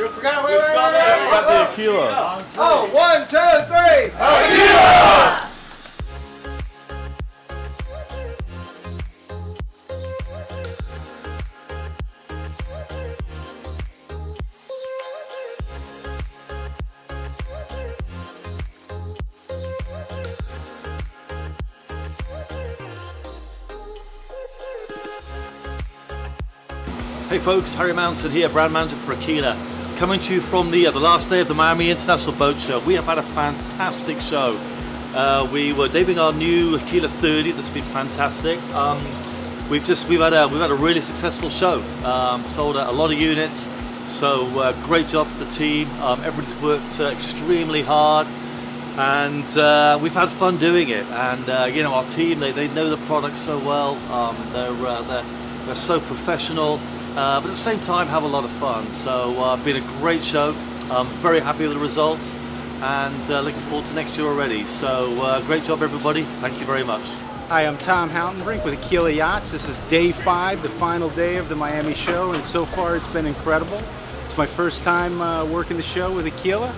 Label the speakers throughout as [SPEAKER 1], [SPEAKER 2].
[SPEAKER 1] You forgot, wait, wait, wait, wait.
[SPEAKER 2] Got the Aquila.
[SPEAKER 3] Oh, one, two, three.
[SPEAKER 1] Aquila!
[SPEAKER 2] Hey folks, Harry Mountain here, brand manager for Aquila. Coming to you from the, uh, the last day of the Miami International Boat Show. We have had a fantastic show. Uh, we were debuting our new Aquila 30 that's been fantastic. Um, we've just we've had a we've had a really successful show. Um, sold a, a lot of units. So uh, great job to the team. Um, everybody's worked uh, extremely hard and uh, we've had fun doing it. And uh, you know, our team they, they know the product so well. Um, they're, they're they're so professional, but at the same time have a lot of fun. So uh, been a great show. I'm very happy with the results, and uh, looking forward to next year already. So uh, great job, everybody. Thank you very much.
[SPEAKER 4] Hi, I'm Tom Houtenbrink with Aquila Yachts. This is day five, the final day of the Miami show, and so far it's been incredible. It's my first time uh, working the show with Aquila,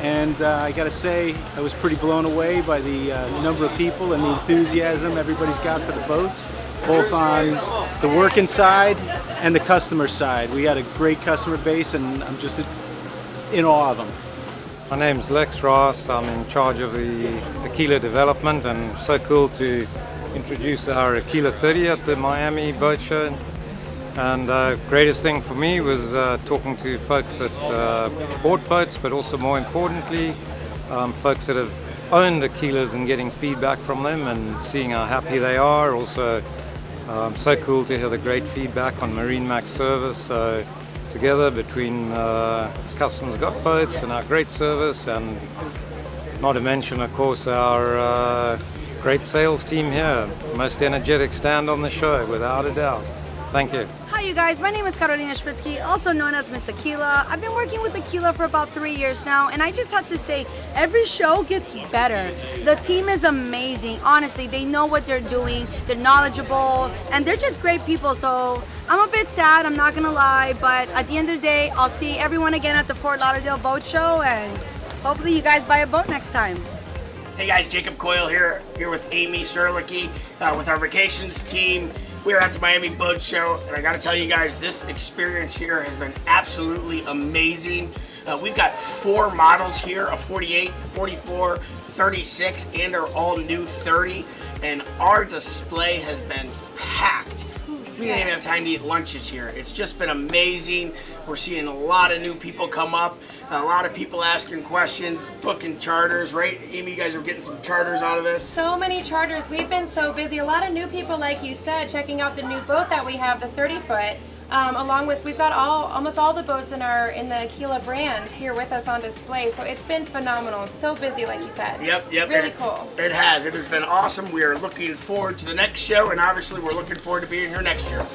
[SPEAKER 4] and uh, I gotta say, I was pretty blown away by the uh, number of people and the enthusiasm everybody's got for the boats, both on the working side and the customer side. We had a great customer base, and I'm just in awe of them.
[SPEAKER 5] My name's Lex Raas. I'm in charge of the Aquila development and so cool to introduce our Aquila 30 at the Miami Boat Show. And uh, greatest thing for me was uh, talking to folks that uh, bought boats, but also more importantly, um, folks that have owned Aquilas and getting feedback from them and seeing how happy they are. Also, um, so cool to hear the great feedback on MarineMax service. So together between uh, Customers Got Boats and our great service and not to mention of course our uh, great sales team here. Most energetic stand on the show without a doubt. Thank you.
[SPEAKER 6] You guys, my name is Carolina Spritsky, also known as Miss Aquila. I've been working with Aquila for about three years now and I just have to say every show gets better. The team is amazing, honestly, they know what they're doing, they're knowledgeable and they're just great people so I'm a bit sad, I'm not gonna lie, but at the end of the day I'll see everyone again at the Fort Lauderdale Boat Show and hopefully you guys buy a boat next time.
[SPEAKER 7] Hey guys, Jacob Coyle here, here with Amy Sterlicki uh, with our vacations team. We're at the Miami Boat Show, and I gotta tell you guys, this experience here has been absolutely amazing. Uh, we've got four models here, a 48, 44, 36, and our all new 30, and our display has been packed. We didn't even have time to eat lunches here. It's just been amazing. We're seeing a lot of new people come up, a lot of people asking questions, booking charters, right? Amy, you guys are getting some charters out of this.
[SPEAKER 8] So many charters. We've been so busy. A lot of new people, like you said, checking out the new boat that we have, the 30 foot. Um, along with we've got all almost all the boats in our in the Aquila brand here with us on display. So it's been phenomenal. It's So busy, like you said.
[SPEAKER 7] Yep, yep.
[SPEAKER 8] Really
[SPEAKER 7] it,
[SPEAKER 8] cool.
[SPEAKER 7] It has. It has been awesome. We are looking forward to the next show, and obviously we're looking forward to being here next year.